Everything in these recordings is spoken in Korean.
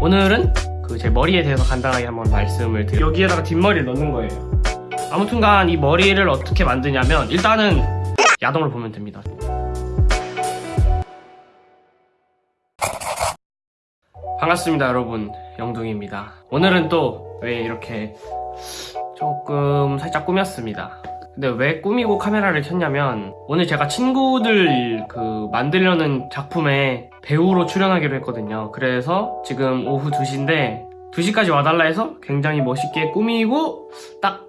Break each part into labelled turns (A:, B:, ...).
A: 오늘은 그 제 머리에 대해서 간단하게 한번 말씀을 드려 여기에다가 뒷머리를 넣는 거예요. 아무튼간 이 머리를 어떻게 만드냐면 일단은 야동을 보면 됩니다. 반갑습니다 여러분. 영둥입니다. 오늘은 또 왜 이렇게 조금 살짝 꾸몄습니다 근데 왜 꾸미고 카메라를 켰냐면 오늘 제가 친구들 그 만들려는 작품에 배우로 출연하기로 했거든요. 그래서 지금 오후 2시인데 2시까지 와달라 해서 굉장히 멋있게 꾸미고 딱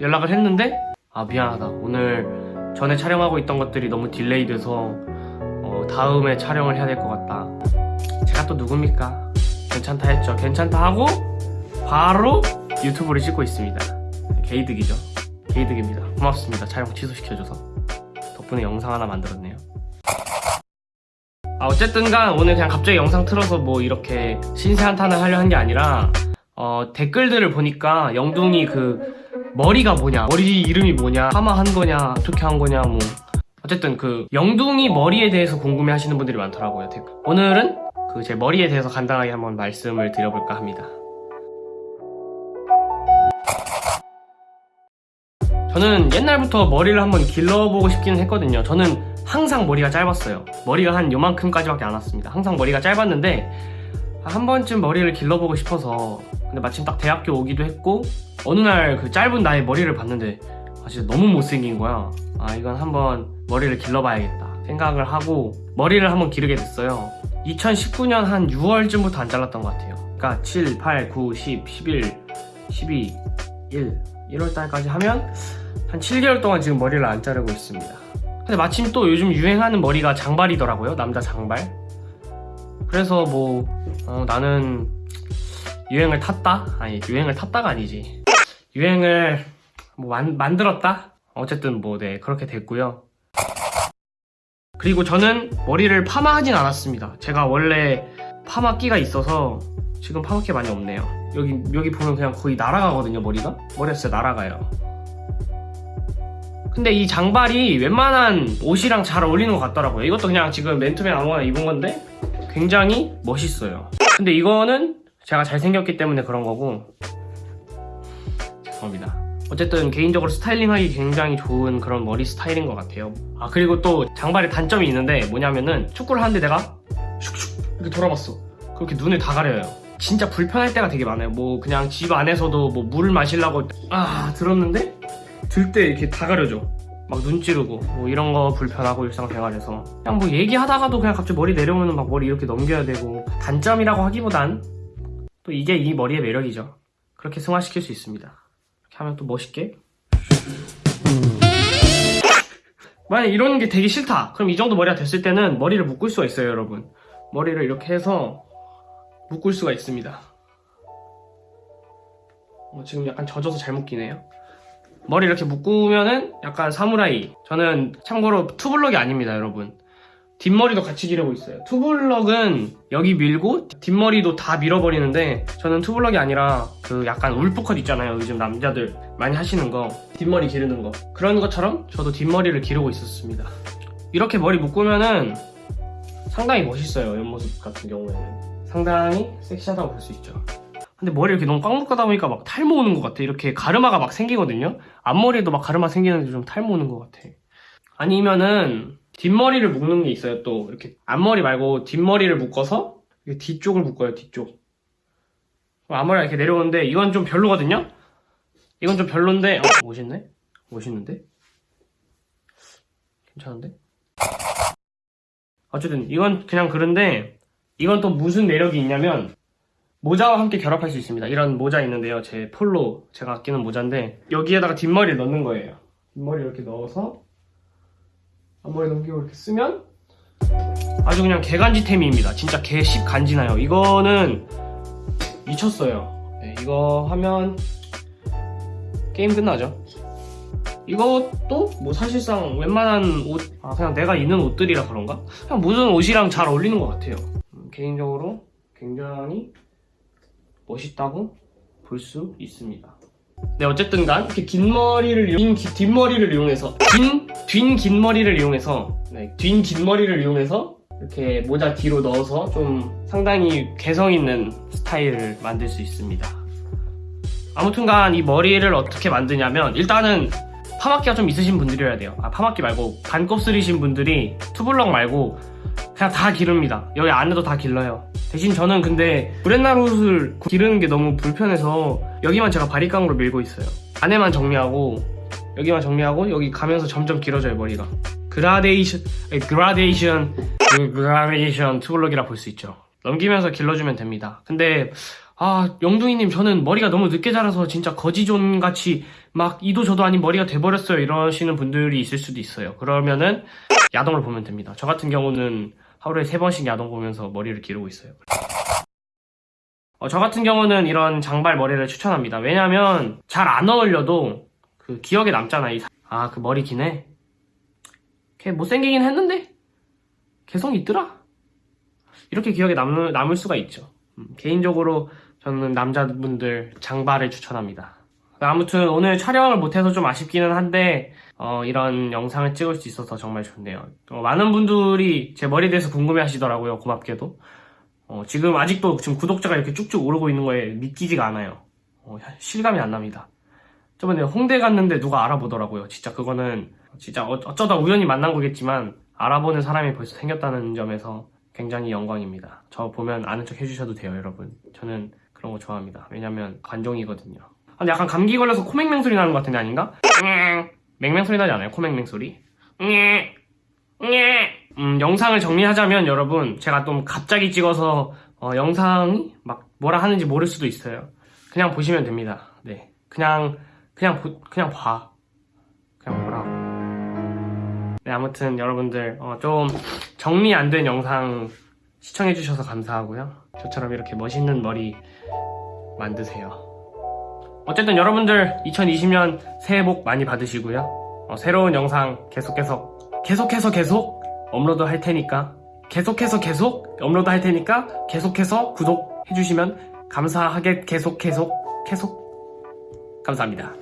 A: 연락을 했는데 아 미안하다. 오늘 전에 촬영하고 있던 것들이 너무 delay 돼서 어, 다음에 촬영을 해야 될 것 같다. 제가 또 누굽니까? 괜찮다 했죠. 괜찮다 하고 바로 유튜브를 찍고 있습니다. 개이득이죠 개이득입니다. 고맙습니다. 촬영 취소시켜줘서. 덕분에 영상 하나 만들었네요. 아 어쨌든 간 오늘 그냥 갑자기 영상 틀어서 뭐 이렇게 신세 한탄을 하려 한 게 아니라 어, 댓글들을 보니까 영둥이 그 머리가 뭐냐 머리 이름이 뭐냐 파마한 거냐 어떻게 한 거냐 뭐. 어쨌든 그 영둥이 머리에 대해서 궁금해 하시는 분들이 많더라고요 댓글. 오늘은 그 제 머리에 대해서 간단하게 한번 말씀을 드려볼까 합니다 저는 옛날부터 머리를 한번 길러보고 싶기는 했거든요. 저는 항상 머리가 짧았어요. 머리가 한 요만큼까지밖에 안 왔습니다. 항상 머리가 짧았는데 한 번쯤 머리를 길러보고 싶어서 근데 마침 딱 대학교 오기도 했고 어느 날 그 짧은 나의 머리를 봤는데 아 진짜 너무 못생긴 거야. 아 이건 한번 머리를 길러봐야겠다 생각을 하고 머리를 한번 기르게 됐어요. 2019년 한 6월쯤부터 안 잘랐던 것 같아요. 그러니까 7, 8, 9, 10, 11, 12, 1 1월달까지 하면 한 7개월 동안 지금 머리를 안 자르고 있습니다. 근데 마침 또 요즘 유행하는 머리가 장발이더라고요 남자 장발. 그래서 뭐 어, 나는 유행을 탔다? 아니 유행을 탔다가 아니지. 유행을 뭐 만, 만들었다? 어쨌든 뭐 네 그렇게 됐고요. 그리고 저는 머리를 파마하진 않았습니다. 제가 원래 파마끼가 있어서 지금 파마끼 많이 없네요. 여기 여기 보면 그냥 거의 날아가거든요 머리가? 머리가 진짜 날아가요 근데 이 장발이 웬만한 옷이랑 잘 어울리는 것 같더라고요. 이것도 그냥 지금 맨투맨 아무거나 입은 건데 굉장히 멋있어요. 근데 이거는 제가 잘생겼기 때문에 그런 거고. 죄송합니다. 어쨌든 개인적으로 스타일링하기 굉장히 좋은 그런 머리 스타일인 것 같아요. 아 그리고 또 장발의 단점이 있는데 뭐냐면은 축구를 하는데 내가 슉슉 이렇게 돌아봤어. 그렇게 눈을 다 가려요. 진짜 불편할 때가 되게 많아요. 뭐 그냥 집 안에서도 뭐 물을 마시려고 아 들었는데 들 때 이렇게 다 가려져 막 눈 찌르고 뭐 이런 거 불편하고 일상생활에서. 그냥 뭐 얘기하다가도 그냥 갑자기 머리 내려오면 막 머리 이렇게 넘겨야 되고 단점이라고 하기보단 또 이게 이 머리의 매력이죠. 그렇게 승화시킬 수 있습니다. 이렇게 하면 또 멋있게. 만약 이런 게 되게 싫다. 그럼 이 정도 머리가 됐을 때는 머리를 묶을 수가 있어요 여러분. 머리를 이렇게 해서 묶을 수가 있습니다. 어, 지금 약간 젖어서 잘 묶이네요 머리 이렇게 묶으면은 약간 사무라이. 저는 참고로 two block이 아닙니다 여러분. 뒷머리도 같이 기르고 있어요. two block은 여기 밀고 뒷머리도 다 밀어버리는데 저는 two block이 아니라 그 약간 wolf cut 있잖아요 요즘 남자들 많이 하시는 거. 뒷머리 기르는 거. 그런 것처럼 저도 뒷머리를 기르고 있었습니다. 이렇게 머리 묶으면은 상당히 멋있어요 옆모습 같은 경우에는. 상당히 섹시하다고 볼 수 있죠 근데 머리 이렇게 너무 꽉 묶다 보니까 막 탈모 오는 것 같아. 이렇게 가르마가 막 생기거든요. 앞머리에도 막 가르마 생기는데 좀 탈모 오는 것 같아. 아니면은 뒷머리를 묶는 게 있어요 또. 이렇게 앞머리 말고 뒷머리를 묶어서 이렇게 뒤쪽을 묶어요 뒤쪽. 그럼 앞머리가 이렇게 내려오는데 이건 좀 별로거든요? 이건 좀 별론데 어, 멋있네? 멋있는데? 괜찮은데? 어쨌든 이건 그냥 그런데 이건 또 무슨 매력이 있냐면 모자와 함께 결합할 수 있습니다. 이런 모자 있는데요. 제 폴로 제가 아끼는 모자인데 여기에다가 뒷머리를 넣는 거예요. 뒷머리 이렇게 넣어서 앞머리 넘기고 이렇게 쓰면 아주 그냥 개간지템입니다. 진짜 개씹 간지나요. 이거는 미쳤어요. 네, 이거 하면 게임 끝나죠? 이것도 뭐 사실상 웬만한 옷, 아 그냥 내가 입는 옷들이라 그런가? 그냥 무슨 옷이랑 잘 어울리는 것 같아요. 음, 개인적으로 굉장히 멋있다고 볼 수 있습니다. 네 어쨌든 간 이렇게 긴 머리를 긴 뒷머리를 이용해서 긴, 뒷긴 머리를 이용해서 네, 뒷긴 머리를 이용해서 이렇게 모자 뒤로 넣어서 좀 상당히 개성 있는 스타일을 만들 수 있습니다. 아무튼간 이 머리를 어떻게 만드냐면 일단은 파마기가 좀 있으신 분들이어야 돼요. 아 파마기 말고 반곱슬이신 분들이 two block 말고 그냥 다 기릅니다. 여기 안에도 다 길러요. 대신 저는 근데 구레나룻을 기르는 게 너무 불편해서 여기만 제가 바리깡으로 밀고 있어요. 안에만 정리하고 여기만 정리하고 여기 가면서 점점 길어져요 머리가. 그라데이션, 그라데이션, 그 그라데이션 two block이라 볼 수 있죠. 넘기면서 길러주면 됩니다. 근데 아 영둥이님 저는 머리가 너무 늦게 자라서 진짜 거지존 같이 막 이도 저도 아닌 머리가 돼버렸어요 이러시는 분들이 있을 수도 있어요. 그러면은 야동을 보면 됩니다. 저 같은 경우는 하루에 세 번씩 야동 보면서 머리를 기르고 있어요. 어, 저 같은 경우는 이런 장발 머리를 추천합니다. 왜냐면 잘안 어울려도 그 기억에 남잖아. 아그 머리 기네. 걔 못생기긴 했는데 개성 있더라. 이렇게 기억에 남, 남을 수가 있죠. 음, 개인적으로 저는 남자분들 장발을 추천합니다. 아무튼 오늘 촬영을 못해서 좀 아쉽기는 한데 어, 이런 영상을 찍을 수 있어서 정말 좋네요. 어, 많은 분들이 제 머리에 대해서 궁금해 하시더라고요. 고맙게도. 어, 지금 아직도 지금 구독자가 이렇게 쭉쭉 오르고 있는 거에 믿기지가 않아요. 어, 실감이 안 납니다. 저번에 홍대 갔는데 누가 알아보더라고요. 진짜 그거는 진짜 어- 어쩌다 우연히 만난 거겠지만 알아보는 사람이 벌써 생겼다는 점에서 굉장히 영광입니다. 저 보면 아는 척 해주셔도 돼요, 여러분. 저는 그런 거 좋아합니다. 왜냐면 관종이거든요. 아, 근데 약간 감기 걸려서 코맹맹 소리 나는 것 같은데 아닌가? 맹맹 소리 나지 않아요? 코맹맹 소리? 음, 영상을 정리하자면 여러분 제가 좀 갑자기 찍어서 어, 영상이 막 뭐라 하는지 모를 수도 있어요. 그냥 보시면 됩니다. 네, 그냥 그냥 보- 그냥 봐. 그냥 보라고. 네, 아무튼 여러분들 어, 좀 정리 안 된 영상 시청해주셔서 감사하고요. 저처럼 이렇게 멋있는 머리 만드세요. 어쨌든 여러분들 2020년 새해 복 많이 받으시고요. 어, 새로운 영상 계속 계속 계속해서 계속 업로드 할 테니까 계속해서 계속 업로드 할 테니까 계속해서 구독해 주시면 감사하게 계속 계속 계속 감사합니다.